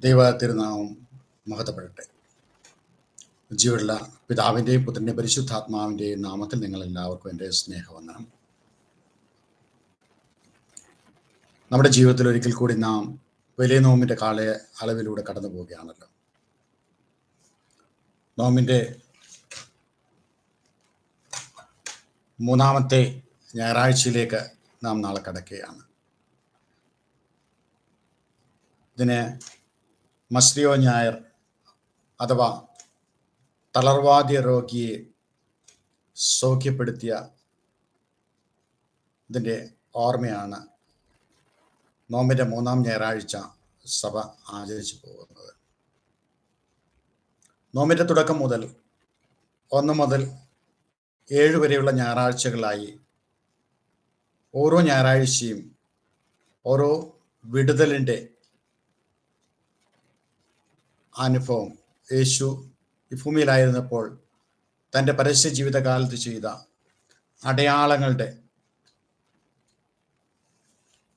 ദൈവ തിരുനാമം മഹത്വപ്പെടട്ടെ. ജീവനുള്ള പിതാവിന്റെയും പുത്രന്റെയും പരിശുദ്ധാത്മാവിന്റെയും നാമത്തിൽ നിങ്ങൾ എല്ലാവർക്കും എന്റെ സ്നേഹവന്ദനം. നമ്മുടെ ജീവിതത്തിൽ ഒരിക്കൽ കൂടി നാം വലിയ നോമിന്റെ കാല അളവിലൂടെ കടന്നു പോവുകയാണല്ലോ. നോമിന്റെ മൂന്നാമത്തെ ഞായറാഴ്ചയിലേക്ക് നാം നാളെ കടക്കുകയാണ്. ഇതിന് മസ്രിയോ ഞായർ അഥവാ തളർവാദ്യ രോഗിയെ സൗഖ്യപ്പെടുത്തിയ ഇതിന്റെ ഓർമ്മയാണ് നോമ്പിന്റെ മൂന്നാം ഞായറാഴ്ച സഭ ആചരിച്ചു പോകുന്നത്. നോമ്പിന്റെ തുടക്കം മുതൽ ഒന്ന് മുതൽ ഏഴ് വരെയുള്ള ഞായറാഴ്ചകളായി ഓരോ ഞായറാഴ്ചയും ഓരോ വിടുതലിന്റെ അനുഭവം. യേശു ഈ ഭൂമിയിലായിരുന്നപ്പോൾ തന്റെ പരസ്യ ജീവിതകാലത്ത് ചെയ്ത അടയാളങ്ങളുടെ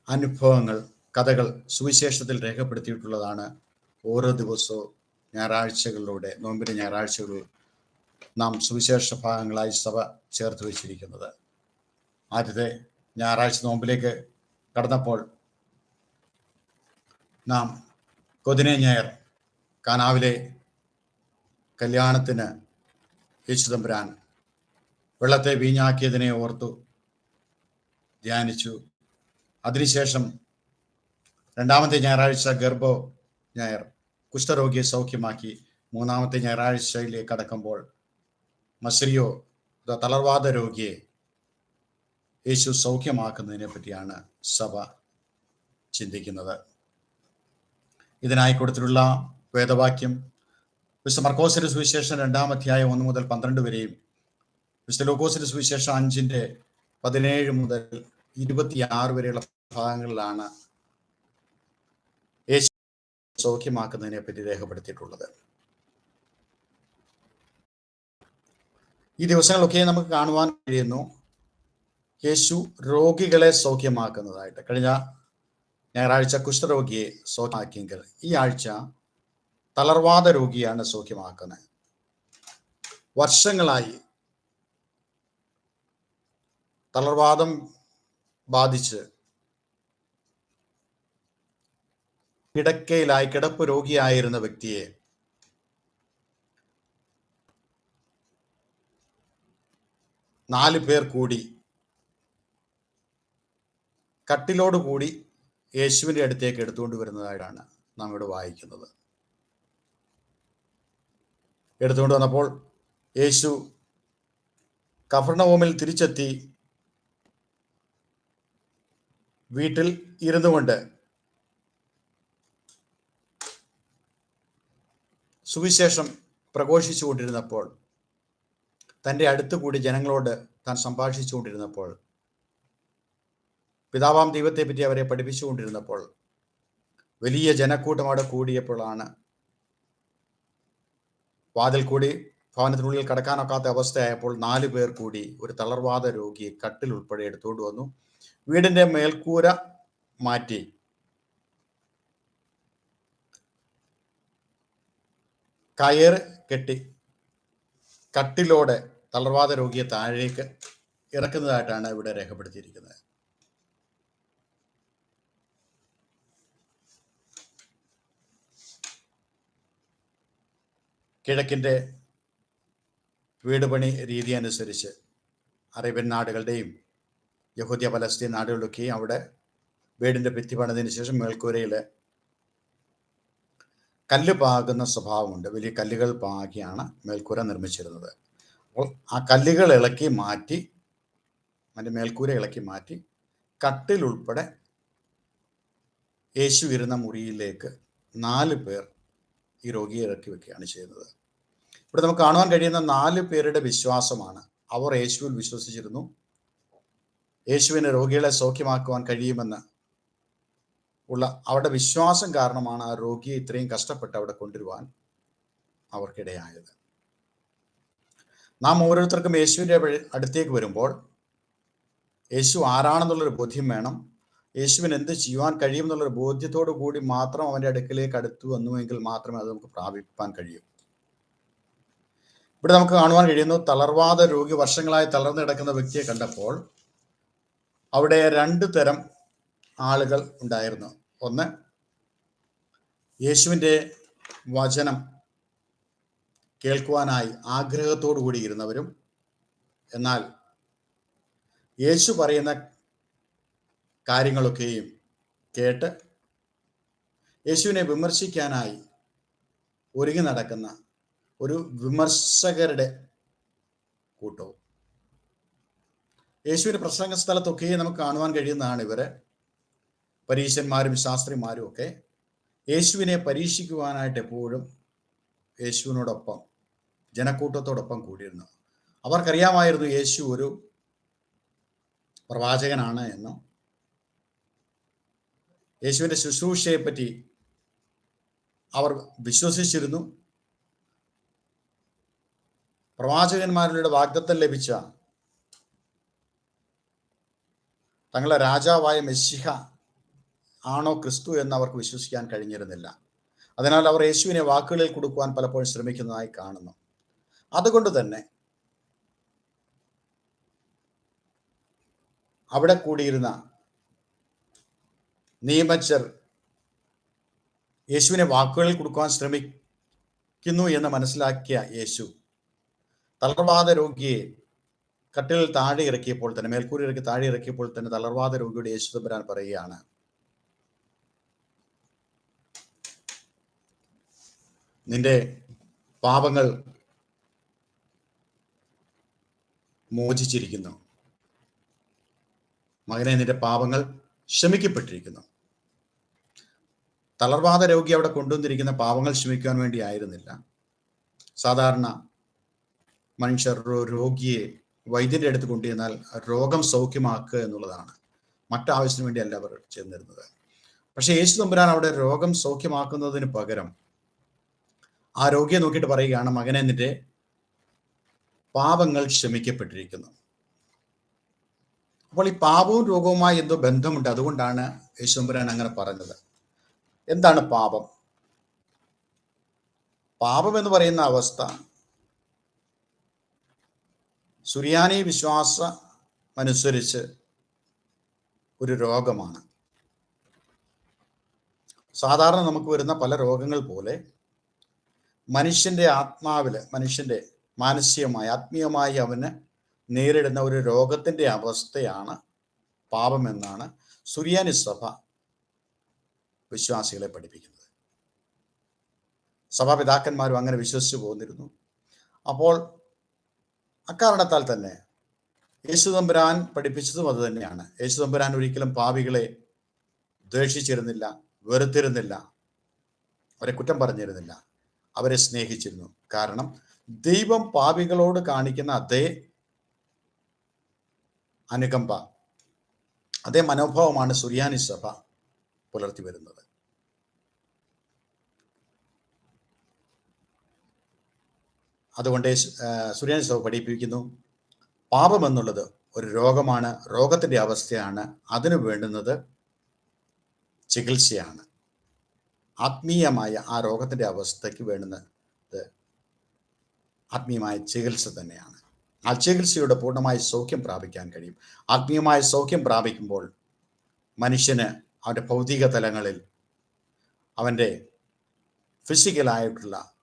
അനുഭവങ്ങൾ കഥകൾ സുവിശേഷത്തിൽ രേഖപ്പെടുത്തിയിട്ടുള്ളതാണ് ഓരോ ദിവസവും ഞായറാഴ്ചകളിലൂടെ നോമ്പിന്റെ ഞായറാഴ്ചകളിൽ നാം സുവിശേഷ ഭാഗങ്ങളായി സഭ ചേർത്ത് വെച്ചിരിക്കുന്നത്. ആദ്യത്തെ ഞായറാഴ്ച നോമ്പിലേക്ക് കടന്നപ്പോൾ നാം കൊതിനെ ഞായർ കാനാവിലെ കല്യാണത്തിന് യേശുതമ്പുരാൻ വെള്ളത്തെ വീഞ്ഞാക്കിയതിനെ ഓർത്തു ധ്യാനിച്ചു. അതിനുശേഷം രണ്ടാമത്തെ ഞായറാഴ്ച ഗർഭോ ഞായർ കുഷ്ഠരോഗിയെ സൗഖ്യമാക്കി മൂന്നാമത്തെ ഞായറാഴ്ചയിലേക്ക് കടക്കുമ്പോൾ മസ്രിയോ തളർവാദ രോഗിയെ യേശു സൗഖ്യമാക്കുന്നതിനെ പറ്റിയാണ് സഭ ചിന്തിക്കുന്നത്. ഇതിനായി കൊടുത്തിട്ടുള്ള വേദവാക്യം. വിശുദ്ധ മർക്കോസിന്റെ സുവിശേഷം രണ്ടാം അധ്യായം ഒന്ന് മുതൽ പന്ത്രണ്ട് വരെയും വിശുദ്ധ ലൂക്കോസിന്റെ സുവിശേഷം അഞ്ചിന്റെ പതിനേഴ് മുതൽ ഇരുപത്തിയാറ് വരെയുള്ള ഭാഗങ്ങളിലാണ് യേശു സൗഖ്യമാക്കുന്നതിനെ പറ്റി രേഖപ്പെടുത്തിയിട്ടുള്ളത്. ഈ ദിവസങ്ങളൊക്കെ നമുക്ക് കാണുവാൻ കഴിയുന്നു. യേശു രോഗികളെ സൗഖ്യമാക്കുന്നതായിട്ട്. കഴിഞ്ഞ ഞായറാഴ്ച കുഷ്ഠരോഗിയെ സൗഖ്യമാക്കിയെങ്കിൽ ഈ ആഴ്ച തളർവാദ രോഗിയാണ് സൗഖ്യമാക്കുന്നത്. വർഷങ്ങളായി തളർവാദം ബാധിച്ച് കിടക്കയിലായി കിടപ്പ് രോഗിയായിരുന്ന വ്യക്തിയെ നാല് പേർ കൂടി കട്ടിലോട് കൂടി യേശുവിന്റെ അടുത്തേക്ക് എടുത്തുകൊണ്ട് വരുന്നതായിട്ടാണ് നാം ഇവിടെ വായിക്കുന്നത്. എടുത്തുകൊണ്ട് വന്നപ്പോൾ യേശു കഫർണവോമിൽ തിരിച്ചെത്തി വീട്ടിൽ ഇരുന്നു കൊണ്ട് സുവിശേഷം പ്രഘോഷിച്ചു കൊണ്ടിരുന്നപ്പോൾ തന്റെ അടുത്ത് കൂടി ജനങ്ങളോട് താൻ സംഭാഷിച്ചു കൊണ്ടിരുന്നപ്പോൾ പിതാവാം ദൈവത്തെപ്പറ്റി അവരെ പഠിപ്പിച്ചുകൊണ്ടിരുന്നപ്പോൾ വലിയ ജനക്കൂട്ടം അവിടെ കൂടിയപ്പോഴാണ് വാതിൽ കൂടി ഭവനത്തിനുള്ളിൽ കടക്കാനൊക്കാത്ത അവസ്ഥയായപ്പോൾ നാല് പേർ കൂടി ഒരു തളർവാദ രോഗിയെ കട്ടിൽ ഉൾപ്പെടെ എടുത്തുകൊണ്ട് വന്നു. വീടിന്റെ മേൽക്കൂര മാറ്റി. കയർ കെട്ടി. കട്ടിലോടെ തളർവാദ രോഗിയെ താഴേക്ക് ഇറക്കുന്നതായിട്ടാണ് ഇവിടെ രേഖപ്പെടുത്തിയിരിക്കുന്നത്. കിഴക്കിന്റെ വീട് പണി രീതി അനുസരിച്ച് അറേബ്യൻ നാടുകളുടെയും യഹൂദിയ പലസ്തീൻ നാടുകളിലൊക്കെയും അവിടെ വീടിന്റെ ഭിത്തി പണിതിന് ശേഷം മേൽക്കൂരയിൽ കല്ല് പാകുന്ന സ്വഭാവമുണ്ട്. വലിയ കല്ലുകൾ പാകിയാണ് മേൽക്കൂര നിർമ്മിച്ചിരുന്നത്. അപ്പോൾ ആ കല്ലുകൾ ഇളക്കി മാറ്റി അതിന്റെ മേൽക്കൂര ഇളക്കി മാറ്റി കട്ടിലുൾപ്പെടെ യേശു ഇരുന്ന മുറിയിലേക്ക് നാല് പേർ ഈ രോഗിയെ ഇറക്കി വെക്കുകയാണ് ചെയ്യുന്നത്. ഇവിടെ നമുക്ക് കാണുവാൻ കഴിയുന്ന നാല് പേരുടെ വിശ്വാസമാണ്. അവർ യേശുവിൽ വിശ്വസിച്ചിരുന്നു. യേശുവിന് രോഗികളെ സൗഖ്യമാക്കുവാൻ കഴിയുമെന്ന് ഉള്ള അവരുടെ വിശ്വാസം കാരണമാണ് ആ രോഗിയെ ഇത്രയും കഷ്ടപ്പെട്ട് അവിടെ കൊണ്ടുവരുവാൻ അവർക്കിടയായത്. നാം ഓരോരുത്തർക്കും യേശുവിന്റെ അടുത്തേക്ക് വരുമ്പോൾ യേശു ആരാണെന്നുള്ളൊരു ബോധ്യം വേണം. യേശുവിന് എന്ത് ചെയ്യുവാൻ കഴിയും എന്നുള്ളൊരു ബോധ്യത്തോടു കൂടി മാത്രം അവന്റെ അടുക്കിലേക്ക് അടുത്തു വന്നുവെങ്കിൽ മാത്രമേ അത് നമുക്ക് പ്രാപിപ്പാൻ കഴിയൂ. ഇവിടെ നമുക്ക് കാണുവാൻ കഴിയുന്നു തളർവാദ രോഗി വർഷങ്ങളായി തളർന്നു കിടക്കുന്ന വ്യക്തിയെ കണ്ടപ്പോൾ അവിടെ രണ്ട് തരം ആളുകൾ ഉണ്ടായിരുന്നു. ഒന്ന് യേശുവിന്റെ വചനം കേൾക്കുവാനായി ആഗ്രഹത്തോടു കൂടിയിരുന്നവരും എന്നാൽ യേശു പറയുന്ന കാര്യങ്ങളൊക്കെയും കേട്ട് യേശുവിനെ വിമർശിക്കാനായി ഒരുങ്ങി നടക്കുന്ന ഒരു വിമർശകരുടെ കൂട്ടവും. യേശുവിന്റെ പ്രസംഗ സ്ഥലത്തൊക്കെയും നമുക്ക് കാണുവാൻ കഴിയുന്നതാണ് ഇവർ. പരീശന്മാരും ശാസ്ത്രിമാരും ഒക്കെ യേശുവിനെ പരീക്ഷിക്കുവാനായിട്ട് എപ്പോഴും യേശുവിനോടൊപ്പം ജനക്കൂട്ടത്തോടൊപ്പം കൂടിയിരുന്നു. അവർക്കറിയാമായിരുന്നു യേശു ഒരു പ്രവാചകനാണ് എന്നും യേശുവിന്റെ ശുശ്രൂഷയെ പറ്റി അവർ വിശ്വസിച്ചിരുന്നു. പ്രവാചകന്മാരുടെ വാഗ്ദത്തം ലഭിച്ച തങ്ങളെ രാജാവായ മെസ്സിഹ ആണോ ക്രിസ്തു എന്ന് അവർക്ക് വിശ്വസിക്കാൻ കഴിഞ്ഞിരുന്നില്ല. അതിനാൽ അവർ യേശുവിനെ വാക്കുകളിൽ കൊടുക്കുവാൻ പലപ്പോഴും ശ്രമിക്കുന്നതായി കാണുന്നു. അതുകൊണ്ട് തന്നെ അവിടെ കൂടിയിരുന്ന നിയമച്ചർ യേശുവിനെ വാക്കുകളിൽ കൊടുക്കുവാൻ ശ്രമിക്കുന്നു എന്ന് മനസ്സിലാക്കിയ യേശു തളർവാദ രോഗിയെ കട്ടിലിൽ താഴെ ഇറക്കിയപ്പോൾ തന്നെ മേൽക്കൂരി ഇറക്കി താഴെ ഇറക്കിയപ്പോൾ തന്നെ തളർവാദ രോഗിയുടെ യേശു തമ്പുരാൻ പറയുകയാണ്. നിന്റെ പാപങ്ങൾ മോചിച്ചിരിക്കുന്നു. മകനെ നിന്റെ പാപങ്ങൾ ക്ഷമിക്കപ്പെട്ടിരിക്കുന്നു. തളർവാദ രോഗി അവിടെ കൊണ്ടുവന്നിരിക്കുന്ന പാവങ്ങൾ ശ്രമിക്കുവാൻ വേണ്ടി ആയിരുന്നില്ല. സാധാരണ മനുഷ്യർ രോഗിയെ വൈദ്യന്റെ അടുത്ത് കൊണ്ടുചെന്നാൽ രോഗം സൗഖ്യമാക്കുക എന്നുള്ളതാണ്. മറ്റാവശ്യത്തിന് വേണ്ടിയല്ല അവർ ചെന്നിരുന്നത്. പക്ഷെ യേശു തമ്പുരാൻ അവിടെ രോഗം സൗഖ്യമാക്കുന്നതിന് പകരം ആ രോഗിയെ നോക്കിയിട്ട് പറയുകയാണ് മകനെ നിന്റെ പാപങ്ങൾ ക്ഷമിക്കപ്പെട്ടിരിക്കുന്നു. അപ്പോൾ ഈ പാപവും രോഗവുമായി എന്തോ ബന്ധമുണ്ട്. അതുകൊണ്ടാണ് യേശുമ്പുരാൻ അങ്ങനെ പറഞ്ഞത്. എന്താണ് പാപം? പാപം എന്ന് പറയുന്ന അവസ്ഥ. സുറിയാനി വിശ്വാസം അനുസരിച്ച് ഒരു രോഗമാണ്. സാധാരണ നമുക്ക് വരുന്ന പല രോഗങ്ങൾ പോലെ മനുഷ്യന്റെ ആത്മാവിൽ മനുഷ്യന്റെ മാനസികമായി ആത്മീയമായി അവന് നേരിടുന്ന ഒരു രോഗത്തിന്റെ അവസ്ഥയാണ് പാപമെന്നാണ് സുറിയാനി സഭ വിശ്വാസികളെ പഠിപ്പിക്കുന്നത്. സഭാപിതാക്കന്മാരും അങ്ങനെ വിശ്വസിച്ചു പോന്നിരുന്നു. അപ്പോൾ അക്കാരണത്താൽ തന്നെ യേശുതമ്പുരാൻ പഠിപ്പിച്ചതും അത് തന്നെയാണ്. യേശുതമ്പുരാൻ ഒരിക്കലും പാപികളെ ദ്വേഷിച്ചിരുന്നില്ല വെറുത്തിരുന്നില്ല അവരെ കുറ്റം പറഞ്ഞിരുന്നില്ല അവരെ സ്നേഹിച്ചിരുന്നു. കാരണം ദൈവം പാപികളോട് കാണിക്കുന്ന അതേ അനുകമ്പ അതേ മനോഭാവമാണ് സുറിയാനി സഭ. പുലർത്തി വരുന്നത്. അതുകൊണ്ട് സുരേഷ് സൗ പഠിപ്പിക്കുന്നു പാപം എന്നുള്ളത് ഒരു രോഗമാണ് രോഗത്തിന്റെ അവസ്ഥയാണ് അതിനു വേണ്ടുന്നത് ചികിത്സയാണ്. ആത്മീയമായ ആ രോഗത്തിന്റെ അവസ്ഥയ്ക്ക് വേണ്ടുന്നത് ആത്മീയമായ ചികിത്സ തന്നെയാണ്. ആ ചികിത്സയുടെ പൂർണമായ സൗഖ്യം പ്രാപിക്കാൻ കഴിയും. ആത്മീയമായ സൗഖ്യം പ്രാപിക്കുമ്പോൾ മനുഷ്യന് അവന്റെ ഭൗതിക തലങ്ങളിൽ അവന്റെ ഫിസിക്കലായിട്ടുള്ള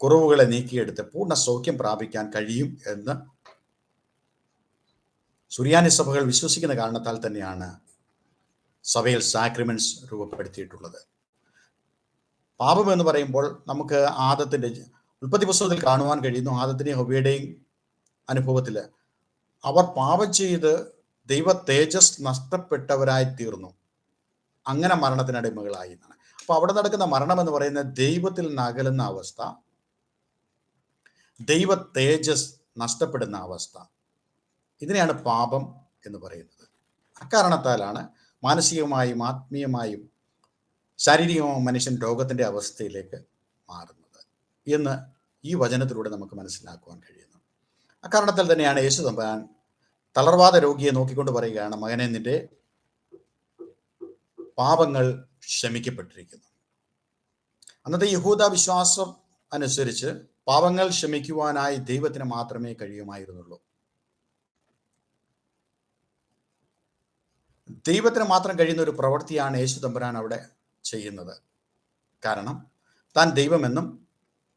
കുറവുകളെ നീക്കിയെടുത്ത് പൂർണ സൗഖ്യം പ്രാപിക്കാൻ കഴിയും എന്ന് സുറിയാനി സഭകൾ വിശ്വസിക്കുന്ന കാരണത്താൽ തന്നെയാണ് സഭയിൽ സാക്രിമെന്റ്സ് രൂപപ്പെടുത്തിയിട്ടുള്ളത്. പാപം എന്ന് പറയുമ്പോൾ നമുക്ക് ആദത്തിന്റെ ഉൽപ്പത്തി പുസ്തകത്തിൽ കാണുവാൻ കഴിയുന്നു ആദത്തിനെയും ഹൊബിയുടെയും അനുഭവത്തിൽ. അവർ പാപം ചെയ്ത് ദൈവ തേജസ് നഷ്ടപ്പെട്ടവരായി തീർന്നു അങ്ങനെ മരണത്തിനടിമകളായി എന്നാണ്. അപ്പൊ അവിടെ നടക്കുന്ന മരണം എന്ന് പറയുന്നത് ദൈവത്തിൽ നകലുന്ന അവസ്ഥ ദൈവ തേജസ് നഷ്ടപ്പെടുന്ന അവസ്ഥ ഇതിനെയാണ് പാപം എന്ന് പറയുന്നത്. അക്കാരണത്താലാണ് മാനസികമായും ആത്മീയമായും ശാരീരികമായും മനുഷ്യൻ രോഗത്തിന്റെ അവസ്ഥയിലേക്ക് മാറുന്നത് എന്ന് ഈ വചനത്തിലൂടെ നമുക്ക് മനസ്സിലാക്കുവാൻ കഴിയുന്നു. അക്കാരണത്താൽ തന്നെയാണ് യേശു തമ്പാൻ തളർവാദ രോഗിയെ നോക്കിക്കൊണ്ട് പറയുകയാണ് മകനെ നിന്റെ പാപങ്ങൾ ക്ഷമിക്കപ്പെട്ടിരിക്കുന്നു. അന്നത്തെ യഹൂദ വിശ്വാസം അനുസരിച്ച് പാപങ്ങൾ ക്ഷമിക്കുവാനായി ദൈവത്തിന് മാത്രമേ കഴിയുമായിരുന്നുള്ളൂ. ദൈവത്തിന് മാത്രം കഴിയുന്ന ഒരു പ്രവൃത്തിയാണ് യേശു തമ്പുരാൻ അവിടെ ചെയ്യുന്നത്. കാരണം താൻ ദൈവമെന്നും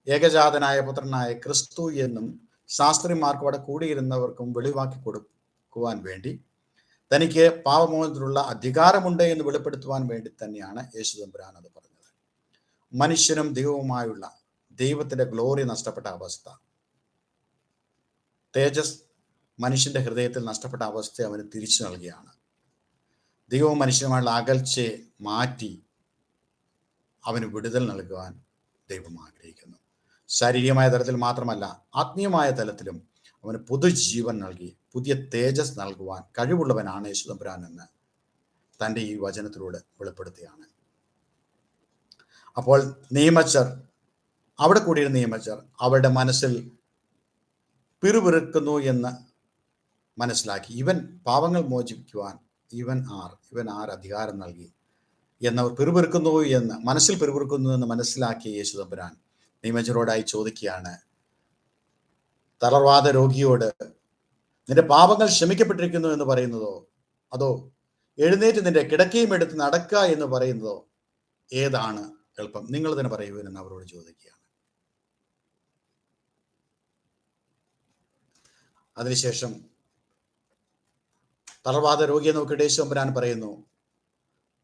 ഏകജാതനായ പുത്രനായ ക്രിസ്തു എന്നും ശാസ്ത്രിമാർക്കും അവിടെ കൂടിയിരുന്നവർക്കും വെളിവാക്കി കൊടുക്കുവാൻ വേണ്ടി തനിക്ക് പാപമോചനത്തിനുള്ള അധികാരമുണ്ട് എന്ന് വെളിപ്പെടുത്തുവാൻ വേണ്ടി തന്നെയാണ് യേശു തമ്പുരാൻ അത് പറഞ്ഞത്. മനുഷ്യനും ദൈവവുമായുള്ള ദൈവത്തിന്റെ ഗ്ലോറി നഷ്ടപ്പെട്ട അവസ്ഥ. തേജസ് മനുഷ്യന്റെ ഹൃദയത്തിൽ നഷ്ടപ്പെട്ട അവസ്ഥയെ അവന് തിരിച്ചു നൽകിയാണ്. ദൈവവും മനുഷ്യനുമായുള്ള അകൽച്ചയെ മാറ്റി അവന് വിടുതൽ നൽകുവാൻ ദൈവം ആഗ്രഹിക്കുന്നു. ശാരീരികമായ തലത്തിൽ മാത്രമല്ല ആത്മീയമായ തലത്തിലും അവന് പുതുജീവൻ നൽകി പുതിയ തേജസ് നൽകുവാൻ കഴിവുള്ളവനാണ് യേശുദമ്പുരാൻ എന്ന് തന്റെ ഈ വചനത്തിലൂടെ വെളിപ്പെടുത്തുകയാണ്. അപ്പോൾ നിയമച്ചർ അവിടെ കൂടിയിരുന്ന നിയമച്ചർ അവരുടെ മനസ്സിൽ പിറുപിറുക്കുന്നു എന്ന് മനസ്സിലാക്കി. ഇവൻ പാവങ്ങൾ മോചിപ്പിക്കുവാൻ ഇവൻ ആർ ഇവൻ ആർ അധികാരം നൽകി എന്നവർ പിറുപിറുക്കുന്നു എന്ന് മനസ്സിൽ പിറുപിറുക്കുന്നു എന്ന് മനസ്സിലാക്കിയ യേശുദമ്പുരാൻ നിയമജരോടായി ചോദിക്കുകയാണ്. തളർവാദ രോഗിയോട് നിന്റെ പാപങ്ങൾ ക്ഷമിക്കപ്പെട്ടിരിക്കുന്നു എന്ന് പറയുന്നതോ? അതോ എഴുന്നേറ്റ് നിന്റെ കിടക്കയും എടുത്ത് നടക്കുക എന്ന് പറയുന്നതോ? ഏതാണ് എളുപ്പം? നിങ്ങൾ തന്നെ പറയൂ എന്ന് അവരോട് ചോദിക്കുകയാണ്. അതിനുശേഷം തളർവാദ രോഗിയെ നോക്കി യേശുമ്പരാൻ പറയുന്നു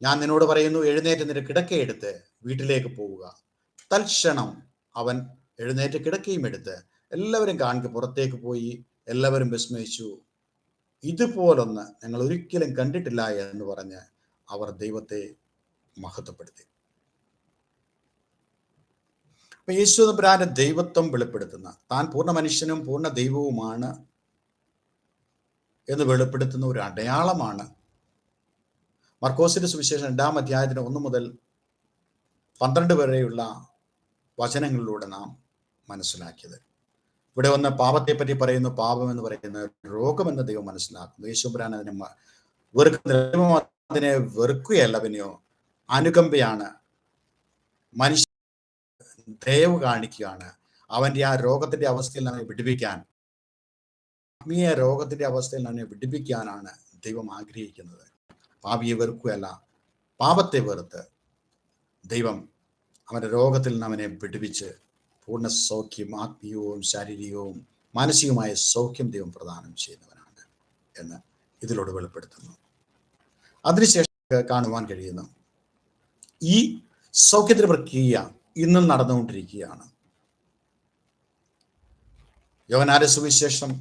ഞാൻ നിന്നോട് പറയുന്നു എഴുന്നേറ്റ് നിന്റെ കിടക്കയെടുത്ത് വീട്ടിലേക്ക് പോവുക. തൽക്ഷണം അവൻ എഴുന്നേറ്റ് കിടക്കയും എടുത്ത് എല്ലാവരും കാണിക്കും പുറത്തേക്ക് പോയി എല്ലാവരും വിസ്മയിച്ചു. ഇതുപോലൊന്ന് ഞങ്ങൾ ഒരിക്കലും കണ്ടിട്ടില്ല എന്ന് പറഞ്ഞ് അവർ ദൈവത്തെ മഹത്വപ്പെടുത്തി. അപ്പൊ യേശുദബ്രാന്റെ ദൈവത്വം വെളിപ്പെടുത്തുന്ന. താൻ പൂർണ മനുഷ്യനും പൂർണ ദൈവവുമാണ് എന്ന് വെളിപ്പെടുത്തുന്ന ഒരു അടയാളമാണ്. മർക്കോസിന്റെ സുവിശേഷം രണ്ടാം അധ്യായത്തിന് ഒന്ന് മുതൽ പന്ത്രണ്ട് വരെയുള്ള വചനങ്ങളിലൂടെ നാം മനസ്സിലാക്കിയത്. ഇവിടെ ഒന്ന് പാപത്തെപ്പറ്റി പറയുന്നു പാപം എന്ന് പറയുന്ന രോഗമെന്ന് ദൈവം മനസ്സിലാക്കുന്നു. യേശുബ്രാൻ അതിനെ വെറുക്കുന്ന അതിനെ വെറുക്കുകയല്ല പിന്നെയോ അനുകമ്പയാണ്. മനുഷ്യ ദയവ് കാണിക്കുകയാണ്. അവന്റെ ആ രോഗത്തിന്റെ അവസ്ഥയിൽ നമ്മെ വിടിപ്പിക്കാൻ ആത്മീയ രോഗത്തിന്റെ അവസ്ഥയിൽ നമ്മെ വിടിപ്പിക്കാനാണ് ദൈവം ആഗ്രഹിക്കുന്നത്. പാപിയെ വെറുക്കുകയല്ല പാപത്തെ വെറുത്ത് ദൈവം അവന്റെ രോഗത്തിൽ അവനെ വിടുവിച്ച് പൂർണ സൗഖ്യം ആത്മീയവും ശാരീരികവും മാനസികവുമായ സൗഖ്യം ദൈവം പ്രദാനം ചെയ്യുന്നവനാണ് എന്ന് ഇതിലൂടെ വെളിപ്പെടുത്തുന്നു. അതിനുശേഷം കാണുവാൻ കഴിയുന്നു ഈ സൗഖ്യത്തിന്റെ പ്രക്രിയ ഇന്നും നടന്നുകൊണ്ടിരിക്കുകയാണ്. യോഗനാര സുവിശേഷം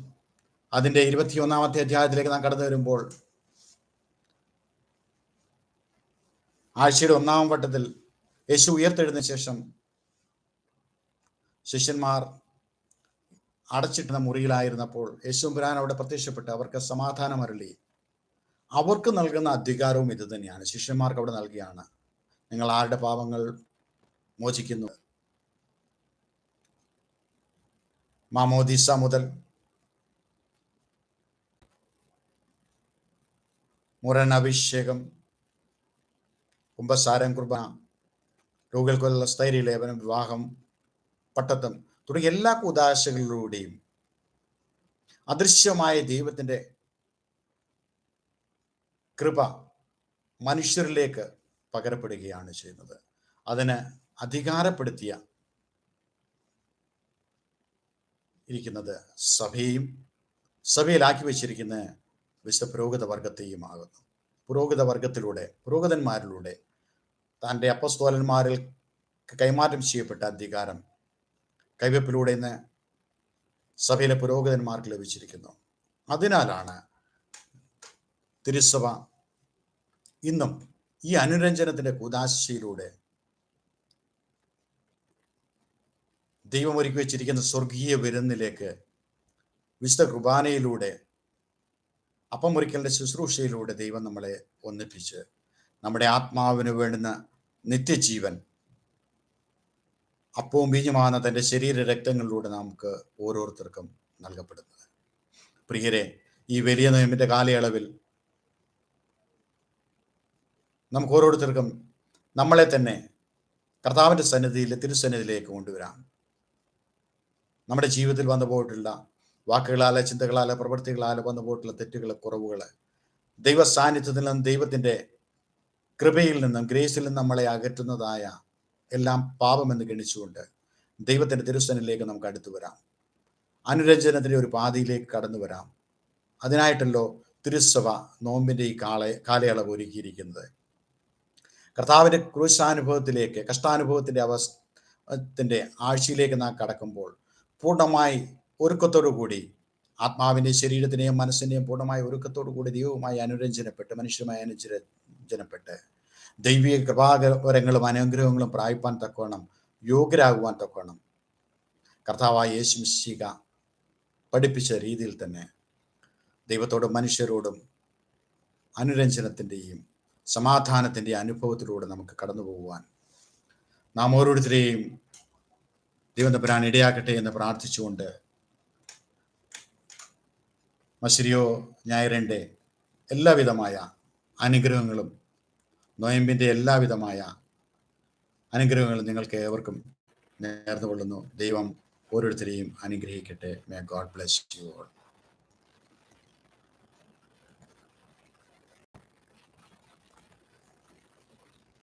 അതിന്റെ ഇരുപത്തിയൊന്നാമത്തെ അധ്യായത്തിലേക്ക് നാം കടന്നു വരുമ്പോൾ ആഴ്ചയുടെ ഒന്നാം വട്ടത്തിൽ യേശു ഉയർത്തെഴുന്ന ശേഷം ശിഷ്യന്മാർ അടച്ചിട്ടുന്ന മുറിയിലായിരുന്നപ്പോൾ യേശുപുരാൻ അവിടെ പ്രത്യക്ഷപ്പെട്ട് അവർക്ക് സമാധാനം അരളി. അവർക്ക് നൽകുന്ന അധികാരവും ഇത് തന്നെയാണ്. ശിഷ്യന്മാർക്ക് അവിടെ നൽകിയാണ്. നിങ്ങൾ ആരുടെ പാപങ്ങൾ മോചിക്കുന്നു? മാമോദീസ മുതൽ മുരൻ അഭിഷേകം കുംഭസാരം കുർബാന രോഗികൾക്കുള്ള സ്ഥൈര്യലേപനം വിവാഹം പട്ടത്തം തുടങ്ങിയ എല്ലാ കുദാശകളിലൂടെയും അദൃശ്യമായ ദൈവത്തിന്റെ കൃപ മനുഷ്യരിലേക്ക് പകരപ്പെടുകയാണ് ചെയ്യുന്നത്. അതിന് അധികാരപ്പെടുത്തിയ ഇരിക്കുന്നത് സഭയും സഭയിലാക്കി വെച്ചിരിക്കുന്ന വിശുദ്ധ പുരോഗത വർഗത്തെയും ആകുന്നു പുരോഹിത വർഗത്തിലൂടെ പുരോഗതന്മാരിലൂടെ തന്റെ അപ്പസ്തോലന്മാരിൽ കൈമാറ്റം ചെയ്യപ്പെട്ട അധികാരം കൈവപ്പിലൂടെ ഇന്ന് സഭയിലെ പുരോഗതിന്മാർക്ക് ലഭിച്ചിരിക്കുന്നു. അതിനാലാണ് തിരുസഭ ഇന്നും ഈ അനുരഞ്ജനത്തിന്റെ കുദാശയിലൂടെ ദൈവം ഒരുക്കി വെച്ചിരിക്കുന്ന സ്വർഗീയ വിരുന്നിലേക്ക് വിശുദ്ധ കുർബാനയിലൂടെ അപ്പം മുറിക്കലിന്റെ ശുശ്രൂഷയിലൂടെ ദൈവം നമ്മളെ ഒന്നിപ്പിച്ച് നമ്മുടെ ആത്മാവിന് വേണ്ടുന്ന നിത്യജീവൻ അപ്പവും ബീജമാകുന്ന തന്റെ ശരീര രക്തങ്ങളിലൂടെ നമുക്ക് ഓരോരുത്തർക്കും നൽകപ്പെടുന്നത്. പ്രിയരെ ഈ വലിയ നിയമിന്റെ കാലയളവിൽ നമുക്ക് ഓരോരുത്തർക്കും നമ്മളെ തന്നെ കർത്താവിന്റെ സന്നിധിയിൽ തിരുസന്നിധിയിലേക്ക് കൊണ്ടുവരാം. നമ്മുടെ ജീവിതത്തിൽ വന്നു പോയിട്ടുള്ള വാക്കുകളാലെ ചിന്തകളാലെ പ്രവൃത്തികളാലെ വന്നു പോയിട്ടുള്ള തെറ്റുകൾ കുറവുകൾ ദൈവ സാന്നിധ്യത്തിൽ നിന്നും ദൈവത്തിന്റെ കൃപയിൽ നിന്നും ഗ്രേസിൽ നിന്നും നമ്മളെ അകറ്റുന്നതായ എല്ലാം പാപമെന്ന് ഗണിച്ചുകൊണ്ട് ദൈവത്തിന്റെ തിരുസനിലേക്ക് നമുക്ക് അടുത്തു വരാം. അനുരഞ്ജനത്തിന്റെ ഒരു പാതയിലേക്ക് കടന്നു വരാം. അതിനായിട്ടല്ലോ തിരുസഭ നോമ്പിന്റെ ഈ കാളെ കാലയളവ് ഒരുക്കിയിരിക്കുന്നത്. കർത്താവിന്റെ ക്രൂശാനുഭവത്തിലേക്ക് കഷ്ടാനുഭവത്തിന്റെ അവസ്ഥത്തിന്റെ ആഴ്ചയിലേക്ക് നാം കടക്കുമ്പോൾ പൂർണമായി ഒരുക്കത്തോടു കൂടി ആത്മാവിന്റെ ശരീരത്തിനെയും മനസ്സിനെയും പൂർണമായ ഒരുക്കത്തോടു കൂടി ദൈവവുമായി അനുരഞ്ജനപ്പെട്ട് മനുഷ്യരുമായി അനുരഞ്ജനപ്പെട്ട് ദൈവിക കൃപാകരങ്ങളും അനുഗ്രഹങ്ങളും പ്രാപിപ്പാൻ തക്കവണ്ണം യോഗ്യരാകുവാൻ തക്കവണ്ണം. കർത്താവായ യേശു മിശിക പഠിപ്പിച്ച രീതിയിൽ തന്നെ ദൈവത്തോടും മനുഷ്യരോടും അനുരഞ്ജനത്തിന്റെയും സമാധാനത്തിന്റെയും അനുഭവത്തിലൂടെ നമുക്ക് കടന്നു പോകുവാൻ. നാം ഓരോരുത്തരെയും ദൈവന്തപുരാൻ ഇടയാക്കട്ടെ എന്ന് പ്രാർത്ഥിച്ചുകൊണ്ട് മശ്രിയോ ഞായറിന്റെ എല്ലാവിധമായ അനുഗ്രഹങ്ങളും നോയമ്പിന്റെ എല്ലാവിധമായ അനുഗ്രഹങ്ങളും നിങ്ങൾക്ക് ഏവർക്കും നേർന്നുകൊള്ളുന്നു. ദൈവം ഓരോരുത്തരെയും അനുഗ്രഹിക്കട്ടെ. May God bless you all